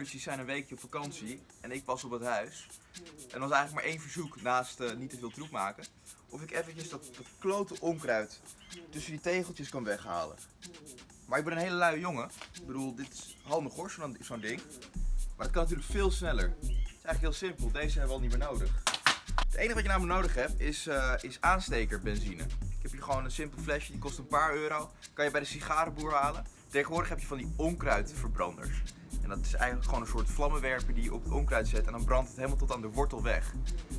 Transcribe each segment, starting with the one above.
ouders die zijn een weekje op vakantie en ik was op het huis. En er was eigenlijk maar één verzoek naast eh, niet te veel troep maken. Of ik eventjes dat, dat onkruid tussen die tegeltjes kan weghalen. Maar ik ben een hele luie jongen. Ik bedoel, dit is handig hoor, zo'n zo'n ding. Maar het kan natuurlijk veel sneller. Het is eigenlijk heel simpel, deze hebben we al niet meer nodig. Het enige wat je namelijk nodig hebt is, eh, is aanstekerbenzine. Ik heb hier gewoon een simpel flesje, die kost een paar euro. Kan je bij de sigarenboer halen. Tegenwoordig heb je van die onkruidverbranders. En dat is eigenlijk gewoon een soort vlammenwerper die je op het onkruid zet en dan brandt het helemaal tot aan de wortel weg.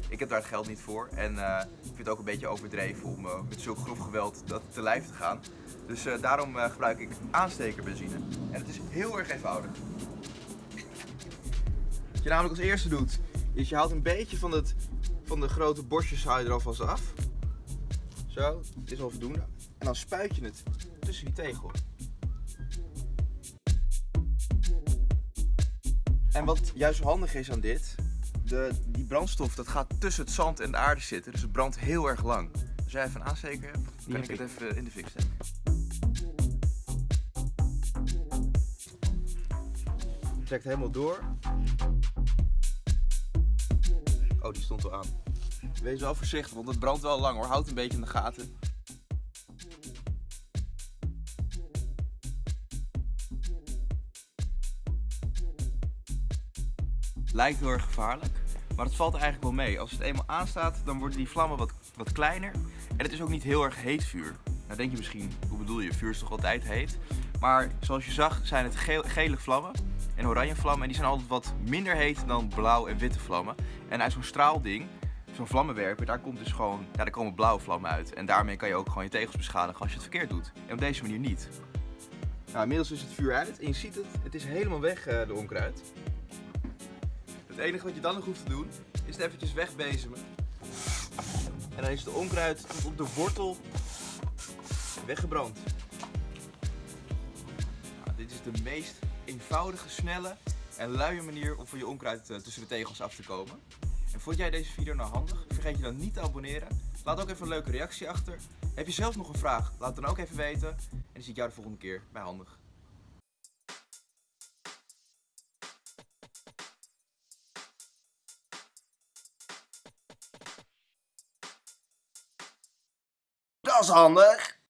Ik heb daar het geld niet voor en eh, ik vind het ook een beetje overdreven om uh, met zulk grof geweld dat te lijf te gaan. Dus uh, daarom gebruik ik aanstekerbenzine. En het is heel erg eenvoudig. Wat je namelijk als eerste doet, is je haalt een beetje van, het, van de grote bosjes haal je er alvast af. Zo, dit is al voldoende. En dan spuit je het tussen die tegel. En wat juist zo handig is aan dit, de, die brandstof dat gaat tussen het zand en de aarde zitten, dus het brandt heel erg lang. Als jij even hebt, kan ik het even in de fik steken. Trekt helemaal door. Oh, die stond al aan. Wees wel voorzichtig, want het brandt wel lang hoor. Houd een beetje in de gaten. Lijkt heel erg gevaarlijk, maar het valt eigenlijk wel mee. Als het eenmaal aanstaat, dan worden die vlammen wat, wat kleiner. En het is ook niet heel erg heet vuur. Nou denk je misschien, hoe bedoel je, vuur is toch altijd heet? Maar zoals je zag zijn het gele vlammen en oranje vlammen. En die zijn altijd wat minder heet dan blauw en witte vlammen. En uit zo'n straalding, zo'n vlammenwerper, daar komt dus gewoon, ja, daar komen blauwe vlammen uit. En daarmee kan je ook gewoon je tegels beschadigen als je het verkeerd doet. En op deze manier niet. Nou, inmiddels is het vuur uit en je ziet het, het is helemaal weg, uh, de onkruid. Het enige wat je dan nog hoeft te doen, is het eventjes wegbezemen. En dan is de onkruid tot op de wortel weggebrand. Nou, dit is de meest eenvoudige, snelle en luie manier om van je onkruid uh, tussen de tegels af te komen. En vond jij deze video nou handig? Vergeet je dan niet te abonneren. Laat ook even een leuke reactie achter. Heb je zelf nog een vraag? Laat het dan ook even weten. En dan zie ik jou de volgende keer bij Handig. Is handig!